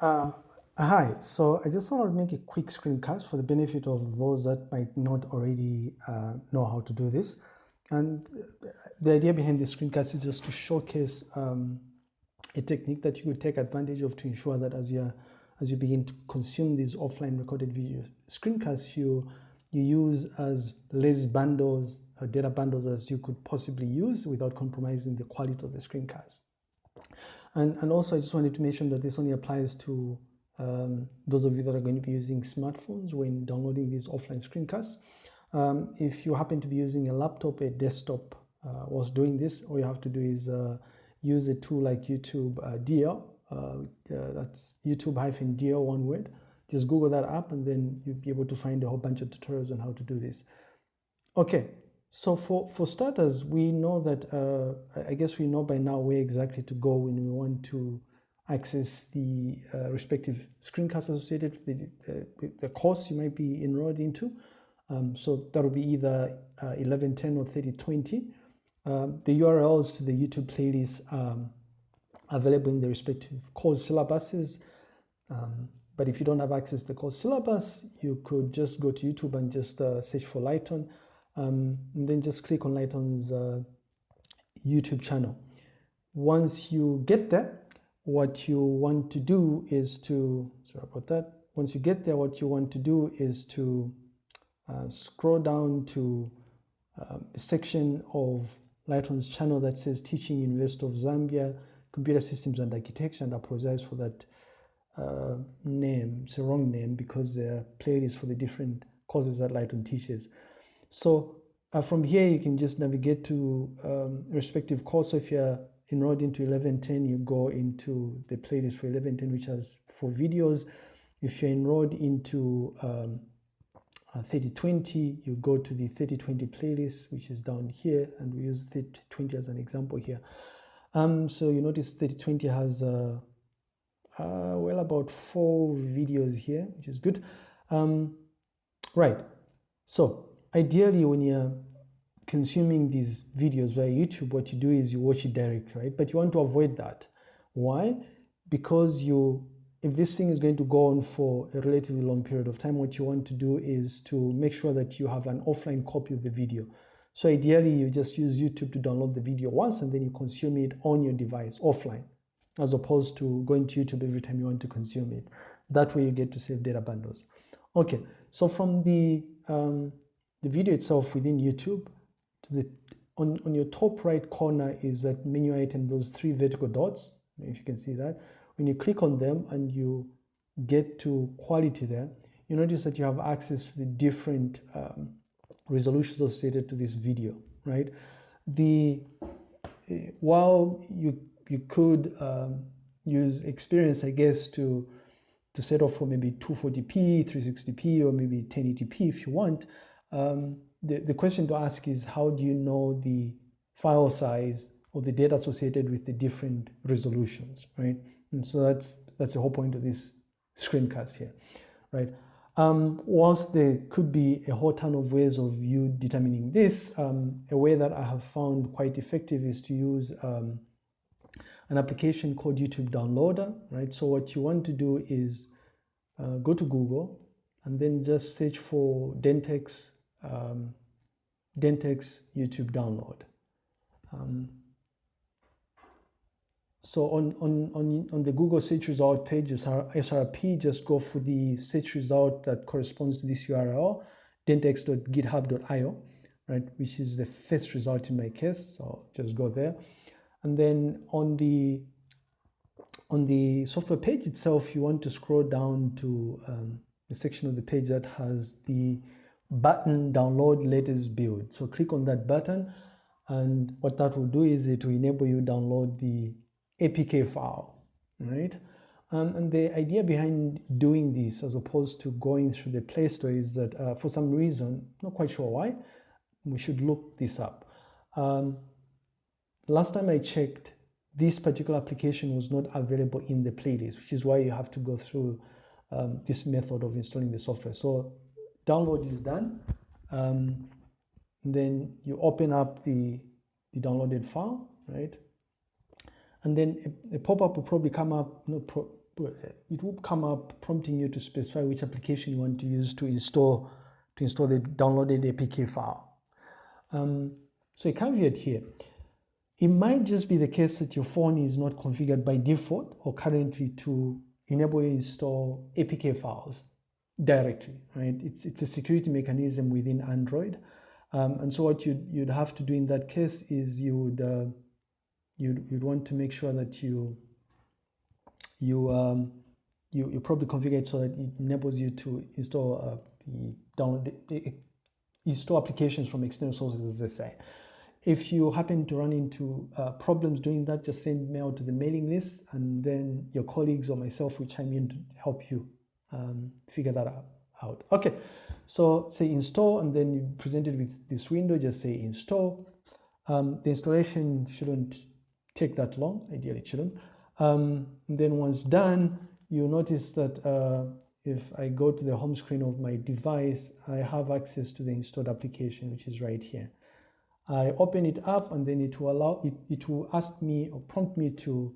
Uh, hi, so I just thought I'd make a quick screencast for the benefit of those that might not already uh, know how to do this. And the idea behind this screencast is just to showcase um, a technique that you could take advantage of to ensure that as you as you begin to consume these offline recorded video screencasts, you you use as less bundles, uh, data bundles as you could possibly use without compromising the quality of the screencast. And, and also, I just wanted to mention that this only applies to um, those of you that are going to be using smartphones when downloading these offline screencasts. Um, if you happen to be using a laptop, a desktop uh, whilst doing this, all you have to do is uh, use a tool like YouTube uh, DL. Uh, uh, that's YouTube hyphen DL one word. Just Google that app and then you'll be able to find a whole bunch of tutorials on how to do this. Okay, so for, for starters, we know that, uh, I guess we know by now where exactly to go when we want to access the uh, respective screencasts associated with the, the, course you might be enrolled into. Um, so that will be either 1110 uh, or 3020. Um, the URLs to the YouTube playlist are available in the respective course syllabuses. Um, but if you don't have access to the course syllabus, you could just go to YouTube and just uh, search for Lighton um, and then just click on Lighton's uh, YouTube channel. Once you get there, what you want to do is to, sorry about that, once you get there, what you want to do is to uh, scroll down to um, a section of Lighton's channel that says Teaching University of Zambia Computer Systems and Architecture, and I apologize for that uh, name. It's a wrong name because there are playlists for the different courses that Lighton teaches. So uh, from here, you can just navigate to um, respective course. So if you're enrolled into 1110, you go into the playlist for 1110, which has four videos. If you're enrolled into um, uh, 3020, you go to the 3020 playlist, which is down here, and we use 3020 as an example here. Um, so you notice 3020 has uh, uh, well about four videos here, which is good. Um, right, so ideally when you're consuming these videos via YouTube, what you do is you watch it direct, right? But you want to avoid that. Why? Because you, if this thing is going to go on for a relatively long period of time, what you want to do is to make sure that you have an offline copy of the video. So ideally, you just use YouTube to download the video once and then you consume it on your device offline, as opposed to going to YouTube every time you want to consume it. That way you get to save data bundles. Okay, so from the um, the video itself within YouTube, to the on, on your top right corner is that menu item, those three vertical dots, if you can see that. When you click on them and you get to quality there, you notice that you have access to the different um, resolutions associated to this video, right? The uh, while you you could um, use experience, I guess, to to set off for maybe 240p, 360p, or maybe 1080p if you want, um, the, the question to ask is how do you know the file size or the data associated with the different resolutions, right? And so that's that's the whole point of this screencast here, right? Um, whilst there could be a whole ton of ways of you determining this, um, a way that I have found quite effective is to use um, an application called YouTube Downloader, right? So what you want to do is uh, go to Google and then just search for Dentex um, Dentex YouTube download. Um, so on, on, on, on the Google search result page, SRP, just go for the search result that corresponds to this URL, dentex.github.io, right, which is the first result in my case. So just go there. And then on the on the software page itself, you want to scroll down to um, the section of the page that has the button download latest build. So click on that button and what that will do is it will enable you download the APK file, right? Um, and the idea behind doing this as opposed to going through the Play Store is that uh, for some reason, not quite sure why, we should look this up. Um, last time I checked, this particular application was not available in the playlist, which is why you have to go through um, this method of installing the software. So download is done, um, then you open up the, the downloaded file, right? And then a, a pop-up will probably come up, no, pro, it will come up prompting you to specify which application you want to use to install to install the downloaded APK file. Um, so a caveat here, it might just be the case that your phone is not configured by default or currently to enable you install APK files directly, right? It's, it's a security mechanism within Android. Um, and so what you'd, you'd have to do in that case is you would, uh, you'd, you'd want to make sure that you, you, um, you, you probably configure it so that it enables you to install uh, the download, install applications from external sources, as they say. If you happen to run into uh, problems doing that, just send mail to the mailing list and then your colleagues or myself will chime in to help you um, figure that out. Okay, so say install and then you presented with this window, just say install. Um, the installation shouldn't take that long, ideally it shouldn't. Um, then once done, you'll notice that uh, if I go to the home screen of my device, I have access to the installed application, which is right here. I open it up and then it will allow it, it will ask me or prompt me to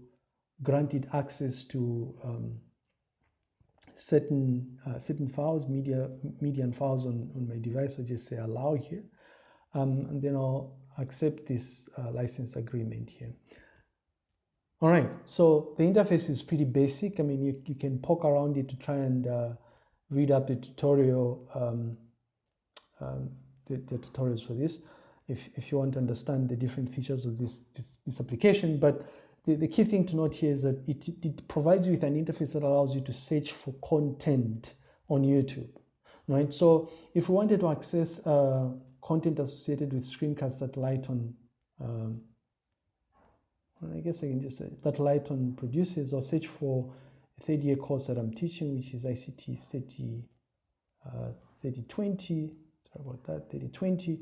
grant it access to um, certain uh, certain files, media media and files on, on my device. I just say allow here, um, and then I'll accept this uh, license agreement here. All right, so the interface is pretty basic. I mean, you, you can poke around it to try and uh, read up the tutorial, um, um, the, the tutorials for this if, if you want to understand the different features of this, this, this application. But the, the key thing to note here is that it, it provides you with an interface that allows you to search for content on YouTube, right? So if we wanted to access uh, content associated with screencasts that Lighton, um, I guess I can just say that Lighton produces or search for a third year course that I'm teaching, which is ICT 30, uh, 3020, sorry about that, 3020.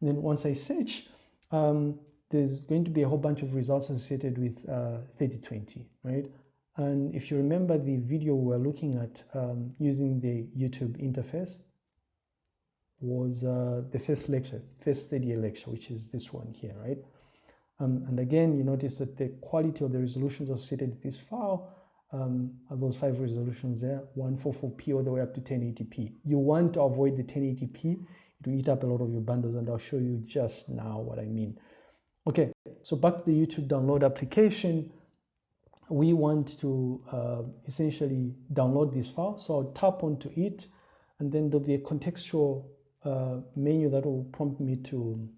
And then once I search, um, there's going to be a whole bunch of results associated with uh, 3020, right? And if you remember the video we are looking at um, using the YouTube interface was uh, the first lecture, first 30 lecture, which is this one here, right? Um, and again, you notice that the quality of the resolutions associated with this file um, are those five resolutions there, 144p all the way up to 1080p. You want to avoid the 1080p to eat up a lot of your bundles and I'll show you just now what I mean. Okay, so back to the YouTube download application. We want to uh, essentially download this file. So I'll tap onto it and then there'll be a contextual uh, menu that will prompt me to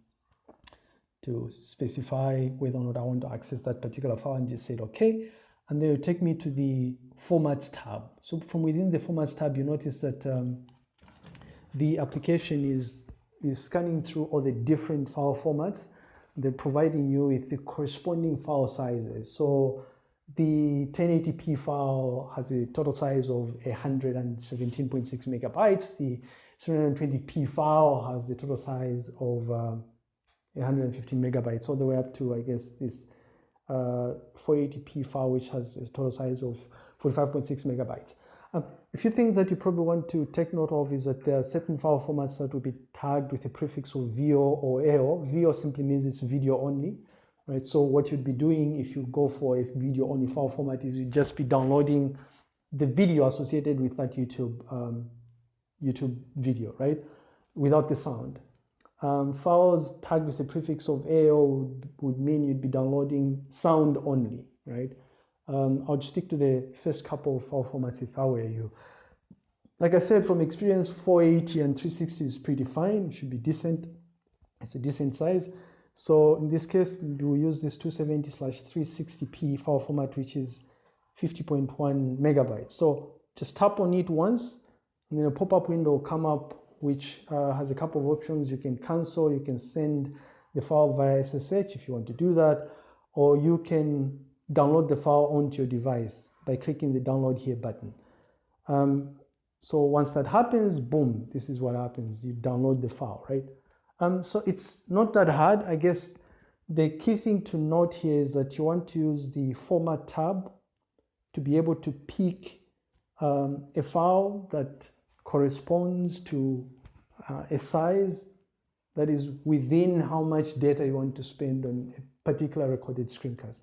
to specify whether or not I want to access that particular file and just say okay. And then it'll take me to the formats tab. So from within the formats tab, you notice that um, the application is, is scanning through all the different file formats, then providing you with the corresponding file sizes. So the 1080p file has a total size of 117.6 megabytes. The 720p file has the total size of uh, 115 megabytes, all the way up to, I guess, this uh, 480p file, which has a total size of 45.6 megabytes. Um, a few things that you probably want to take note of is that there are certain file formats that will be tagged with a prefix of VO or AO. VO simply means it's video only, right? So what you'd be doing if you go for a video only file format is you'd just be downloading the video associated with that YouTube, um, YouTube video, right? Without the sound. Um, files tagged with the prefix of AO would, would mean you'd be downloading sound only, right? Um, I'll just stick to the first couple of file formats if I were you. Like I said, from experience, 480 and 360 is pretty fine. It should be decent. It's a decent size. So in this case, we'll use this 270 slash 360p file format, which is 50.1 megabytes. So just tap on it once, and then a pop-up window will come up, which uh, has a couple of options. You can cancel, you can send the file via SSH if you want to do that, or you can download the file onto your device by clicking the download here button. Um, so once that happens, boom, this is what happens. You download the file, right? Um, so it's not that hard. I guess the key thing to note here is that you want to use the format tab to be able to pick um, a file that corresponds to uh, a size that is within how much data you want to spend on a particular recorded screencast.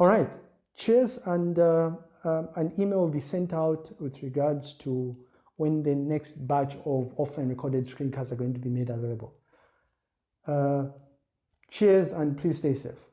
All right, cheers and uh, um, an email will be sent out with regards to when the next batch of offline recorded screencasts are going to be made available. Uh, cheers and please stay safe.